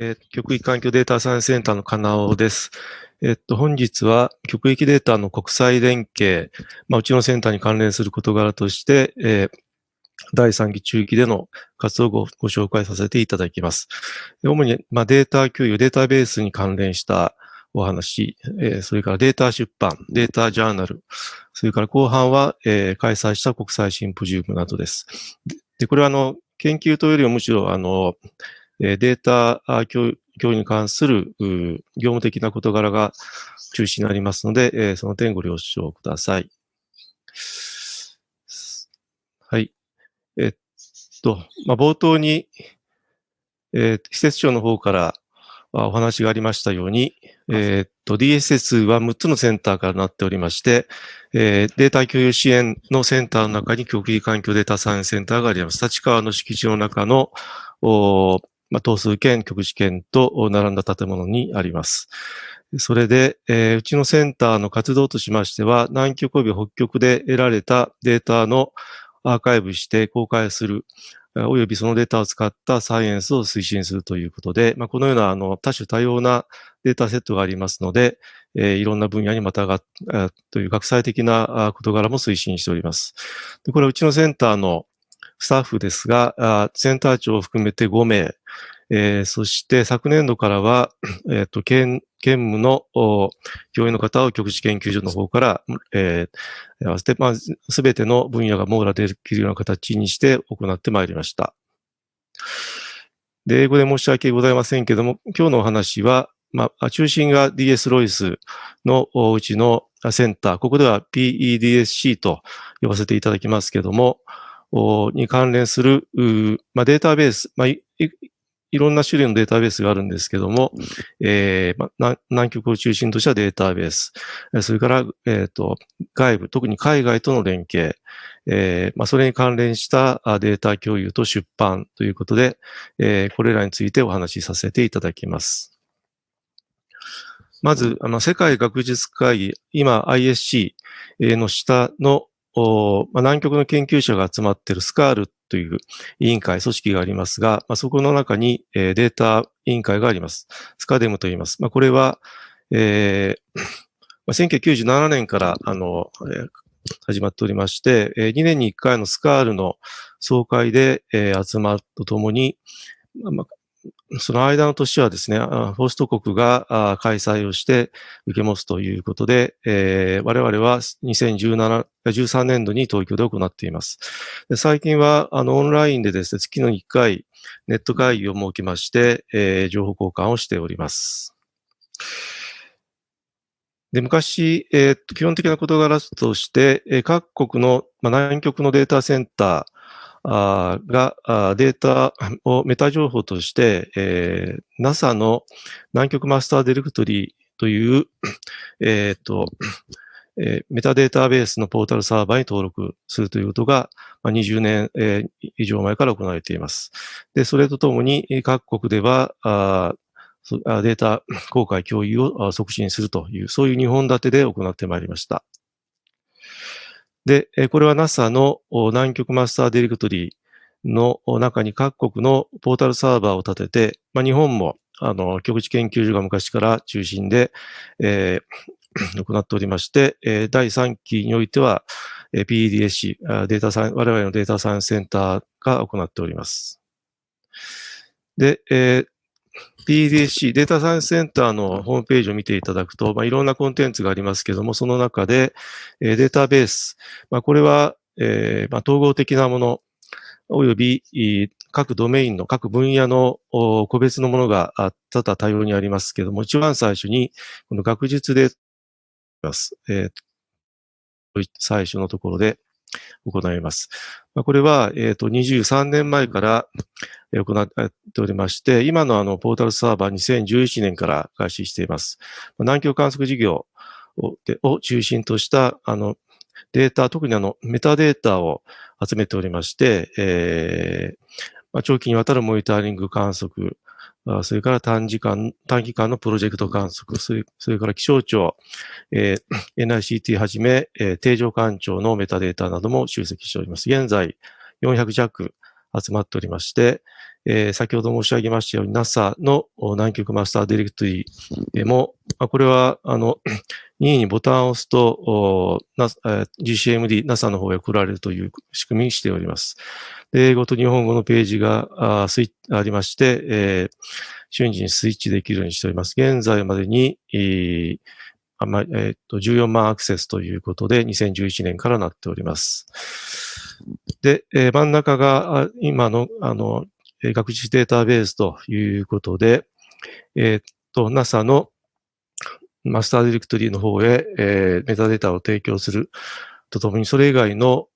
えー、極域環境データサイエンスセンターの金尾です。えっと、本日は極域データの国際連携、まあ、うちのセンターに関連する事柄として、えー、第3期中期での活動をご紹介させていただきます。主に、まあ、データ共有、データベースに関連したお話、えー、それからデータ出版、データジャーナル、それから後半は、えー、開催した国際シンポジウムなどです。で、これはあの、研究というよりはむしろあの、データ共有に関する業務的な事柄が中心になりますので、その点ご了承ください。はい。えっと、まあ、冒頭に、えー、施設長の方からお話がありましたように、えー、っと、DSS は6つのセンターからなっておりまして、えー、データ共有支援のセンターの中に極域環境データサイエンセンターがあります。立川の敷地の中の、まあ、等数圏、局地圏と並んだ建物にあります。それで、えー、うちのセンターの活動としましては、南極及び北極で得られたデータのアーカイブして公開する、およびそのデータを使ったサイエンスを推進するということで、まあ、このようなあの多種多様なデータセットがありますので、えー、いろんな分野にまたがという学際的な事柄も推進しております。でこれはうちのセンターのスタッフですが、センター長を含めて5名、えー、そして昨年度からは、えっ、ー、と、県、県務の教員の方を局地研究所の方から、えー、合わせて、まあ、すべての分野が網羅できるような形にして行ってまいりました。で、英語で申し訳ございませんけども、今日のお話は、まあ、中心が DS ロイスのうちのセンター、ここでは PEDSC と呼ばせていただきますけども、に関連する、まあ、データベース、まあい、いろんな種類のデータベースがあるんですけども、えーまあ、南極を中心としたデータベース、それから、えーと、外部、特に海外との連携、えーまあ、それに関連したデータ共有と出版ということで、えー、これらについてお話しさせていただきます。まず、あの、世界学術会議、今 ISC の下のまあ、南極の研究者が集まっているスカールという委員会、組織がありますが、まあ、そこの中に、えー、データ委員会があります。スカデムと言います。まあ、これは、えーまあ、1997年から、あの、えー、始まっておりまして、えー、2年に1回のスカールの総会で、集まるとともに、その間の年はですね、ホスト国が開催をして受け持つということで、えー、我々は2017、13年度に東京で行っています。最近はあのオンラインでですね、月の1回ネット会議を設けまして、えー、情報交換をしております。で昔、えー、基本的な事柄として、え、各国の、まあ、南極のデータセンターー、がデータ をメタ情報として、えー、NASA の南極マスターディレクトリーという、えっ、と、えー、メタデータベースのポータルサーバーに登録するということが、まあ、20年、えー、以上前から行われています。で、それとともに各国では、あデータ 公開共有を促進するという、そういう2本立てで行ってまいりました。で、これは NASA の南極マスターディレクトリーの中に各国のポータルサーバーを立てて、まあ、日本もあの極地研究所が昔から中心で、えー、行っておりまして、え、第3期においては、え、PEDSC、データサイ、我々のデータサイエンスセンターが行っております。で、えー、PDC、データサイエンスセンターのホームページを見ていただくと、まあ、いろんなコンテンツがありますけども、その中で、えー、データベース、まあ、これは、えーまあ、統合的なもの、および各ドメインの各分野の個別のものが多々多様にありますけども、一番最初に、この学術で、えー、最初のところで行います。これは、えっ、ー、と、23年前から行っておりまして、今のあの、ポータルサーバー2011年から開始しています。南極観測事業をを中心とした、あの、データ、特にあの、メタデータを集めておりまして、えーまあ、長期にわたるモニタリング観測、それから短時間、短期間のプロジェクト観測、それそれから気象庁、えー、NICT はじめ、えー、定常環境のメタデータなども集積しております。現在、400弱集まっておりまして、えー、先ほど申し上げましたように NASA の南極マスターディレクトリーも、これは、あの、任意にボタンを押すと、GCMD、NASA の方へ送られるという仕組みにしております。英語と日本語のページがあありまして、えー、瞬時にスイッチできるようにしております。現在までに、えーあまえー、と14万アクセスということで、2011年からなっております。で、えー、真ん中が今のあの学術データベースということで、えっ、と、NASA のマスターディレクトリーの方へ、えー、メタデータを提供するとともに、それ以外の、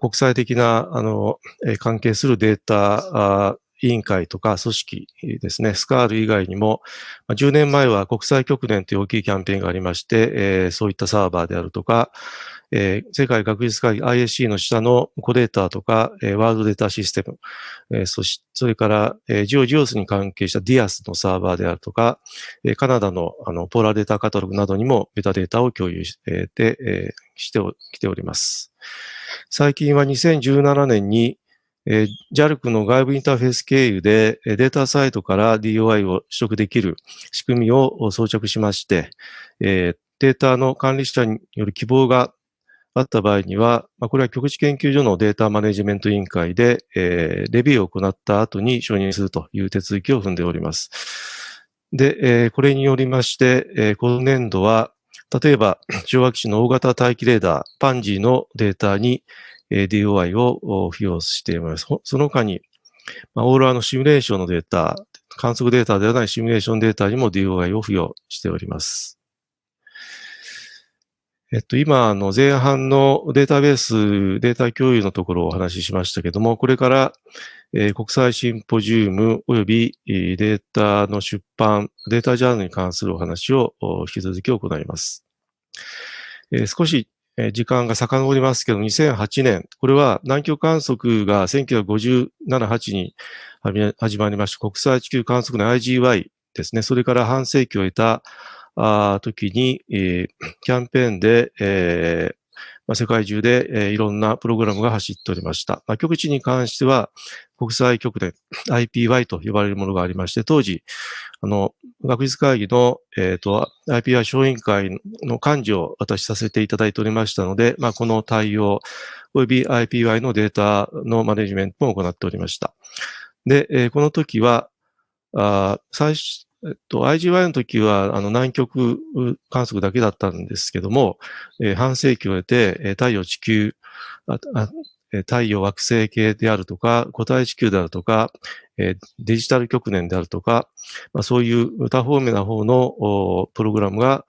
国際的な、あの、関係するデータ委員会とか組織ですね、スカール以外にも、10年前は国際極年という大きいキャンペーンがありまして、えー、そういったサーバーであるとか、えー、世界学術会議 ISC の下のコデータとか、えー、ワールドデータシステム、えー、そしそれから、えー、ジオジオスに関係した DIAS のサーバーであるとか、えー、カナダのあのポーラーデータカタログなどにもメタデータを共有して、えー、してきております。最近は2017年に、えー、JALC の外部インターフェース経由でデータサイトから DOI を取得できる仕組みを装着しまして、えー、データの管理者による希望があった場合には、まあ、これは局地研究所のデータマネジメント委員会で、えー、レビューを行った後に承認するという手続きを踏んでおります。で、えー、これによりまして、えー、今年度は、例えば、昭和基地の大型大気レーダー、パンジーのデータに、DOI を付与しています。その他に、オーロラのシミュレーションのデータ、観測データではないシミュレーションデータにも DOI を付与しております。えっと、今、あの、前半のデータベース、データ共有のところをお話ししましたけども、これから、えー、国際シンポジウム及びデータの出版、データジャーナルに関するお話を引き続き行います。えー、少し時間が遡りますけど、2008年、これは南極観測が1957、8に始まりました国際地球観測の IGY ですね。それから半世紀を得た時に、キャンペーンで、ま、世界中で、え、いろんなプログラムが走っておりました。ま、局地に関しては、国際局で IPY と呼ばれるものがありまして、当時、あの、学術会議の、えっ、ー、と、IPY 小委員会の幹事を私させていただいておりましたので、まあ、この対応、及び IPY のデータのマネジメントも行っておりました。で、えー、この時は、あ最、えっと、IGY の時は、あの、南極観測だけだったんですけども、えー、半世紀を経て、えー、太陽地球ああ、太陽惑星系であるとか、固体地球であるとか、えー、デジタル局年であるとか、まあ、そういう多方面な方のプログラムが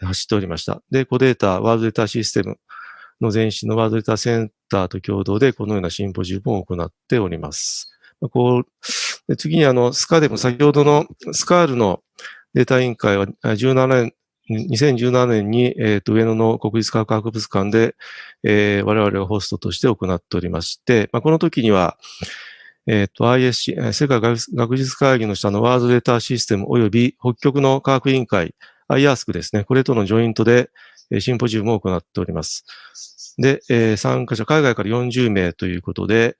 走っておりました。で、コデータ、ワールドデータシステムの前身のワールドデータセンターと共同でこのようなシンポジウムを行っております。こう、次にあの、スカでも先ほどのスカールのデータ委員会は17年、2017年に、えー、と上野の国立科学博物館で、えー、我々がホストとして行っておりまして、まあ、この時には、えっ、ー、と ISC、世界学術会議の下のワールドデータシステム及び北極の科学委員会、IASC ですね、これとのジョイントでシンポジウムを行っております。で、えー、参加者、海外から40名ということで、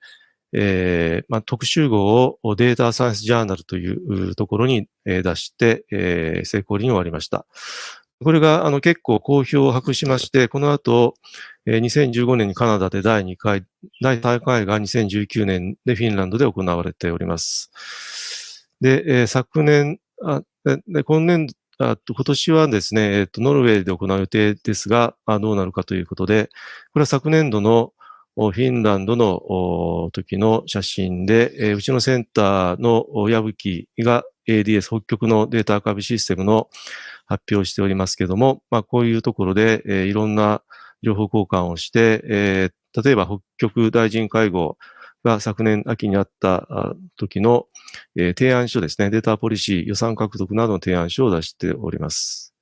えーまあ、特集号をデータサイエンスジャーナルというところに出して、えー、成功に終わりました。これがあの結構好評を博しまして、この後、えー、2015年にカナダで第2回、第3回が2019年でフィンランドで行われております。で、えー、昨年、あで今年あ今年はですね、えっ、と、ノルウェーで行う予定ですが、あどうなるかということで、これは昨年度のフィンランドの時の写真で、え、うちのセンターの矢吹が ADS 北極のデータアーカイブシステムの発表をしておりますけども、まあ、こういうところで、え、いろんな情報交換をして、え、例えば北極大臣会合が昨年秋にあった時の、え、提案書ですね、データポリシー、予算獲得などの提案書を出しております。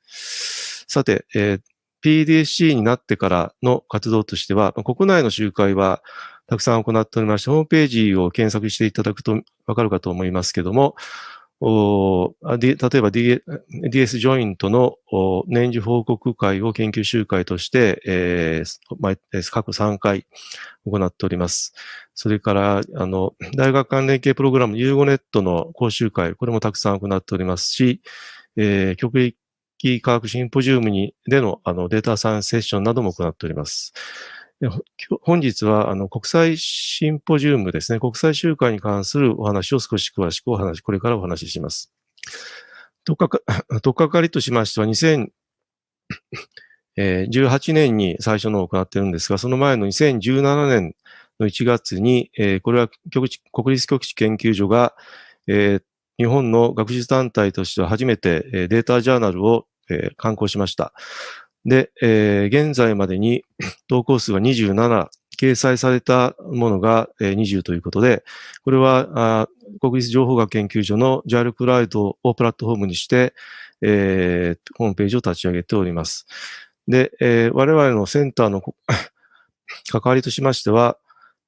さて、えー PDC になってからの活動としては、国内の集会はたくさん行っておりまして、ホームページを検索していただくとわかるかと思いますけども、お例えば、DS ジョイントの年次報告会を研究集会として、えー、過去3回行っております。それから、あの、大学関連系プログラム、ユーゴネットの講習会、これもたくさん行っておりますし、えー、局域科学シンポジウムにでのあのデータサイエンスセッションなども行っております。本日は、あの、国際シンポジウムですね、国際集会に関するお話を少し詳しくお話し、これからお話しします。とっかか、とっかかりとしましては、2018年に最初のを行っているんですが、その前の2017年の1月に、これは国立局地研究所が、日本の学術団体としては初めてデータジャーナルを刊行しました。で、現在までに 投稿数は27、掲載されたものが20ということで、これは国立情報学研究所の JAL クラウドをプラットフォームにして、ホームページを立ち上げております。で、我々のセンターの 関わりとしましては、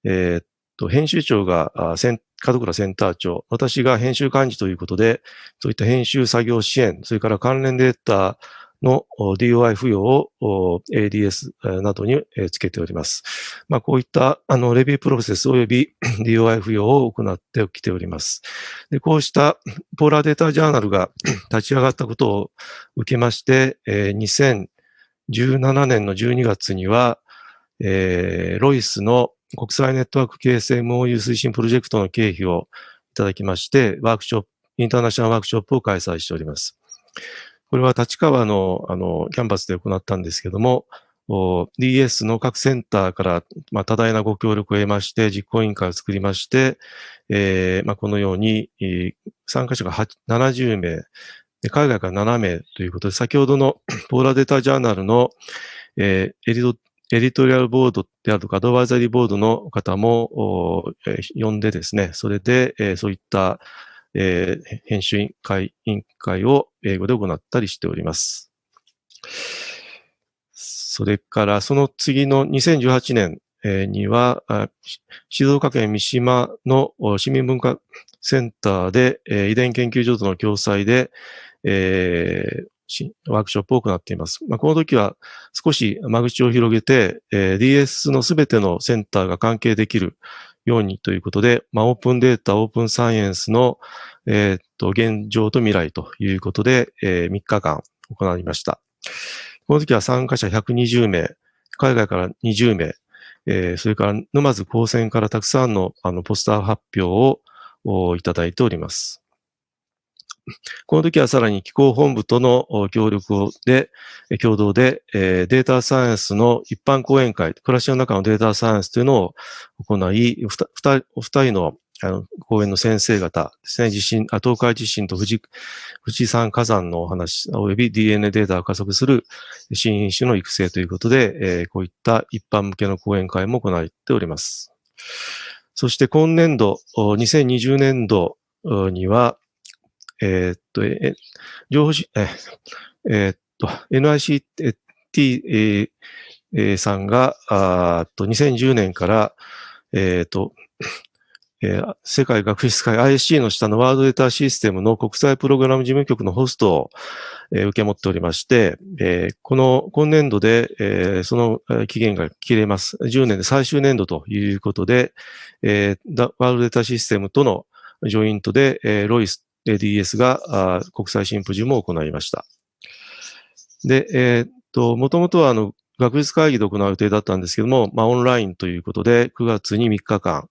えー、と編集長がセン門倉センター長、私が編集幹事ということで、そういった編集作業支援、それから関連データの DOI 付与を ADS などにつけております。まあ、こういったあのレビュープロセス及び DOI 付与を行ってきております。でこうしたポーラーデータジャーナルが 立ち上がったことを受けまして、2017年の12月には、えー、ロイスの国際ネットワーク形成 MOU 推進プロジェクトの経費をいただきまして、ワークショップ、インターナショナルワークショップを開催しております。これは立川のあのキャンパスで行ったんですけども、DS の各センターから、まあ、多大なご協力を得まして、実行委員会を作りまして、えーまあ、このように、参加者が70名、海外から7名ということで、先ほどの ポーラデータジャーナルの、えー、エリドエディトリアルボードであるとか、アドバイザリーボードの方も、えー、呼んでですね、それで、えー、そういったえー、編集委員会委員会を英語で行ったりしております。それからその次の2018年には、静岡県三島の市民文化センターで遺伝研究所との共催で、えー、ワークショップを行っています。まあ、この時は少し間口を広げて、えー、DS のすべてのセンターが関係できるようにということで、まあ、オープンデータ、オープンサイエンスの、えー、っと、現状と未来ということで、えー、3日間行いました。この時は参加者120名、海外から20名、えー、それから沼津高専からたくさんのあのポスター発表をいただいております。この時はさらに気候本部との協力で、共同で、データサイエンスの一般講演会、暮らしの中のデータサイエンスというのを行い、お二人のあの講演の先生方ですね、地震、東海地震と富士富士山火山のお話、及び DNA データを加速する新品種の育成ということで、えー、こういった一般向けの講演会も行っております。そして今年度、2020年度には、えー、っと、え、情報し、ええー、っと、NICT、えー、さんが、あと2010年から、え、っと、えー、世界学術会 ISC の下のワールドデータシステムの国際プログラム事務局のホストを、えー、受け持っておりまして、えー、この今年度で、えー、その期限が切れます。10年で最終年度ということで、えー、ワールドデータシステムとのジョイントで、えー、ロイス DS が国際シンポジウムを行いました。で、えー、っと、もともとはあの、学術会議で行う予定だったんですけども、まあ、オンラインということで、9月に3日間、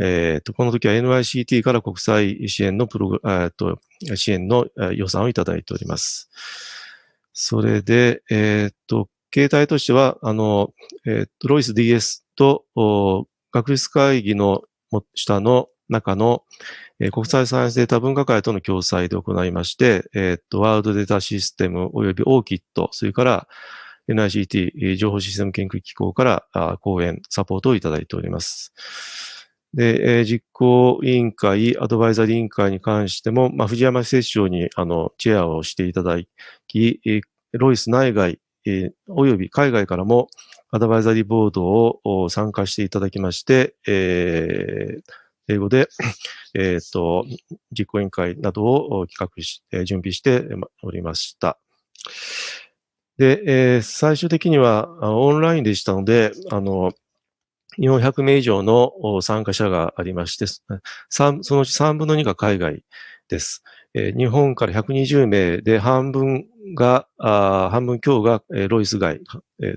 えー、っと、この時は NICT から国際支援のプログ、えっと、支援の予算をいただいております。それで、えー、っと、形態としては、あの、え、っと、ロイス DS と、学術会議の下の中の、えー、国際サイエンスデータ分科会との共催で行いまして、えー、っと、ワールドデータシステム及び OKIT、それから NICT 情報システム研究機構から講演、サポートをいただいております。で、えー、実行委員会、アドバイザリー委員会に関しても、まあ、藤山施設長に、あの、チェアをしていただき、えー、ロイス内外、えー、および海外からも、アドバイザリーボードを参加していただきまして、えー、英語で、えっ、と、実行委員会などを企画し、準備しておりました。で、えー、最終的にはオンラインでしたので、あの、400名以上の参加者がありまして、そのうち3分の2が海外です。日本から120名で半分が、半分強が、ロイス街、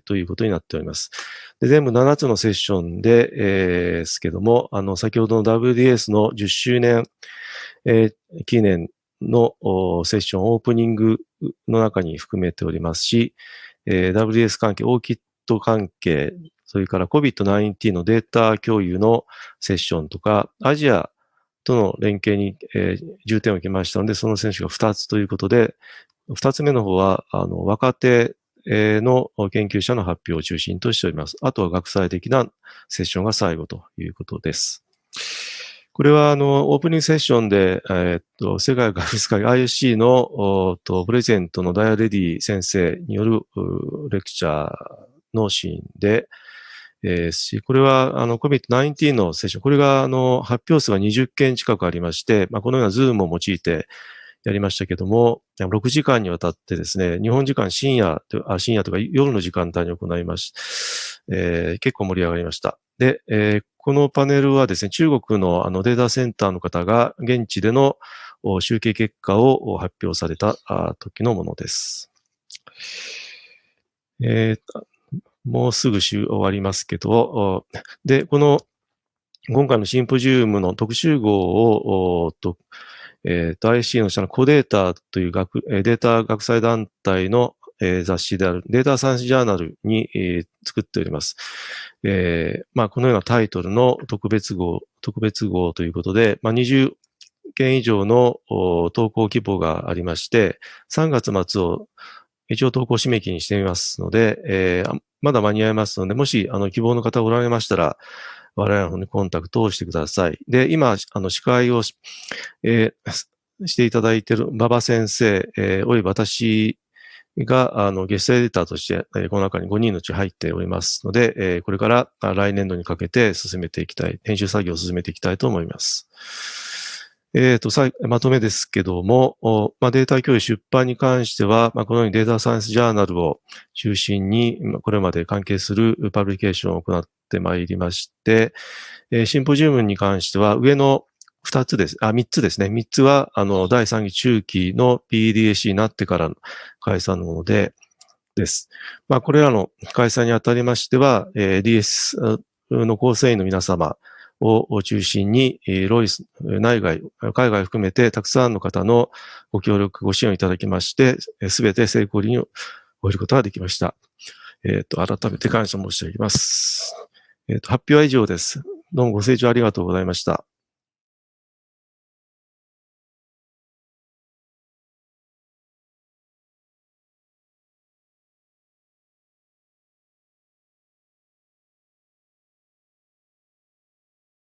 ということになっております。で全部7つのセッションで、えー、すけども、あの、先ほどの WDS の10周年、えー、記念のセッションオープニングの中に含めておりますし、えー、WDS 関係、オーキット関係、それから COVID-19 のデータ共有のセッションとか、アジアとの連携に、えー、重点を置きましたので、その選手が2つということで、2つ目の方は、あの、若手の研究者の発表を中心としております。あとは学際的なセッションが最後ということです。これは、あの、オープニングセッションで、え、っと、世界学術会 ISC の、と、プレゼントのダイアレディ先生によるレクチャーのシーンで、えー、し、これは、あの、COVID-19 のセッション、これが、あの、発表数が20件近くありまして、まあ、このようなズームを用いてやりましたけども、6時間にわたってですね、日本時間深夜、あ深夜とか夜の時間帯に行いましえー、結構盛り上がりました。で、えー、このパネルはですね、中国のあのデータセンターの方が現地での集計結果を発表された時のものです。えー、もうすぐ終わりますけど、で、この、今回のシンポジウムの特集号を、とえー、IC の下のコデータという学データ学際団体の、えー、雑誌であるデータサイエンスジャーナルに、えー、作っております。えー、まあ、このようなタイトルの特別号、特別号ということで、まあ、20件以上の投稿希望がありまして、3月末を一応投稿締め切りにしてみますので、えー、まだ間に合いますので、もし、あの、希望の方おられましたら、我々の方にコンタクトをしてください。で、今、あの、司会をし、えー、していただいている馬場先生、えー、および私が、あの、ゲストエディターとして、えー、この中に5人のうち入っておりますので、えー、これから来年度にかけて進めていきたい、編集作業を進めていきたいと思います。えっ、ー、と、さまとめですけども、まあ、データ共有出版に関しては、まあ、このようにデータサイエンスジャーナルを中心に、これまで関係するパブリケーションを行ってまいりまして、えー、シンポジウムに関しては、上の2つです。あ、3つですね。3つは、あの、第3期中期の PDAC になってからの開催のもので、です。まあ、これらの開催にあたりましては、えー、DS の構成員の皆様、を中心に、ロイス、内外、海外含めてたくさんの方のご協力、ご支援をいただきまして、すべて成功に終えることができました。えっ、ー、と、改めて感謝申し上げます。えっ、ー、と、発表は以上です。どうもご清聴ありがとうございました。